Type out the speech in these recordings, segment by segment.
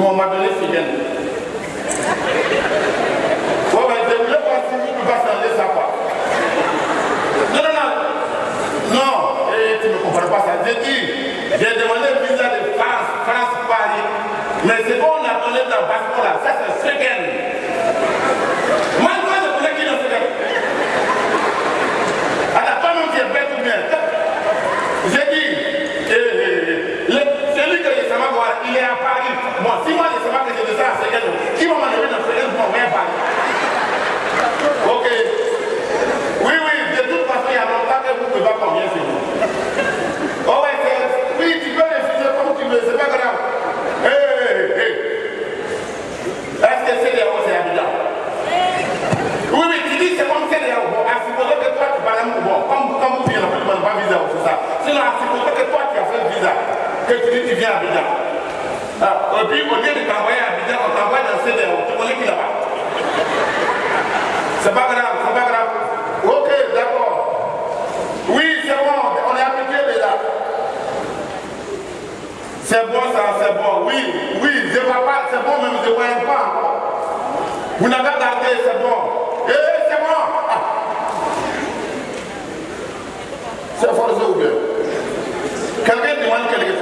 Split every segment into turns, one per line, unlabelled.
On m'a donné Fidèle. Bon, mais je voulais voir si tu changer ça. Non, non, non. Non, eh, tu ne comprends pas ça. J'ai dit, j'ai demandé visa de France, France, Paris. Mais c'est bon, on a donné dans le passeport là. Ça, c'est Fidèle. Moi, moi, je connais qui dans Fidèle. Elle n'a pas même dit, elle bête ou bien. J'ai dit, eh, eh, celui que je savais voir, il est à Paris si moi je ne sais pas que je qui va m'enlever dans Ok. Oui, oui, de toute façon, il y a longtemps que vous ne pouvez pas combien oh, c'est. Oh oui, tu peux refuser comme tu veux, c'est pas grave. Hé, hé. Est-ce que c'est des Oui, oui, tu dis c'est comme que tu parles comme, comme tu pas visa, ça. Sinon, à supposer que toi tu as fait visa, que tu dis tu viens à et puis au lieu de travailler à Abidjan, on travaille dans ces qui là-bas. C'est pas grave, c'est pas grave. Ok, d'accord. Oui, c'est bon, on est appliqué déjà. C'est bon ça, c'est bon. Oui, oui, je ne vois pas, c'est bon, mais je ne vois pas. Vous n'avez pas gardé, c'est bon. Eh, eh c'est bon. Ah. C'est forcé ou bien? Quelqu'un demande quelque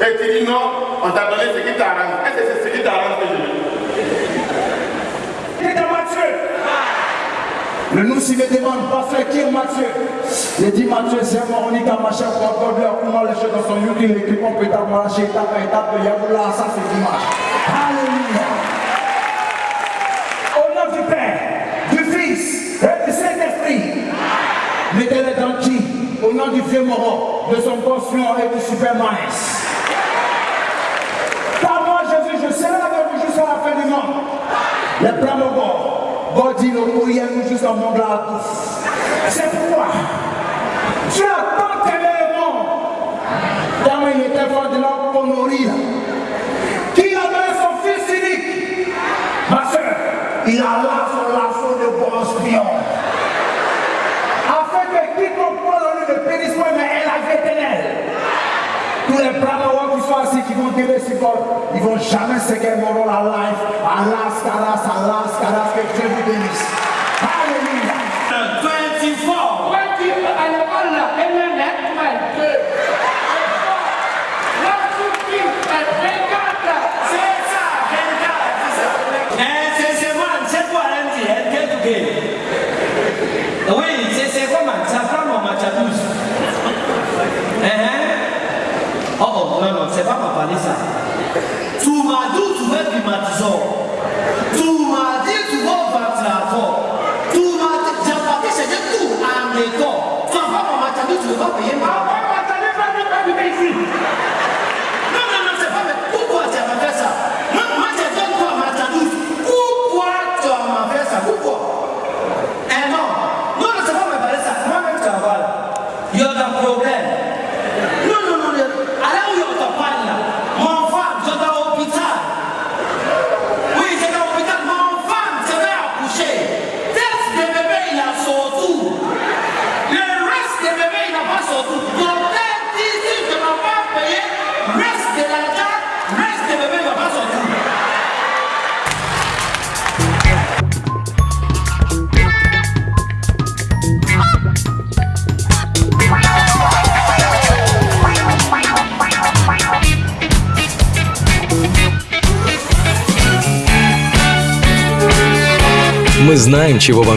et tu dis non, on t'a donné ce qui t'arrange. Est-ce que c'est ce qui t'arrange que je dis
Qui est Mathieu Le nous s'y demande, pasteur, qui est Mathieu Il dit Mathieu, c'est mon unique machin pour accorder comment les choses dans son YouTube, l'équipe on peut marcher étape par étape, il y a là, ça c'est dimanche. Alléluia. Au nom du Père, du Fils et du Saint-Esprit, mettez-les dans qui Au nom du vieux moro, de son pension et du super Les plans de bord, God dit le courrier nous jusqu'à mon là à tous. C'est pourquoi Dieu a tant aimé le monde. Dans il était fort de l'homme pour nourrir. Qu'il a donné son fils unique. Ma soeur, il a là son lasso de bon espion. the brother walk with assim que vão ter esse corpo e vão jamais again more all our life. Alaska, Alaska, Alaska, everything is. Aleluia.
Oh, non, non, c'est pas ma parler ça. Tu m'as dit tu veux climatiseur. Tu m'as dit.
Мы знаем, чего вам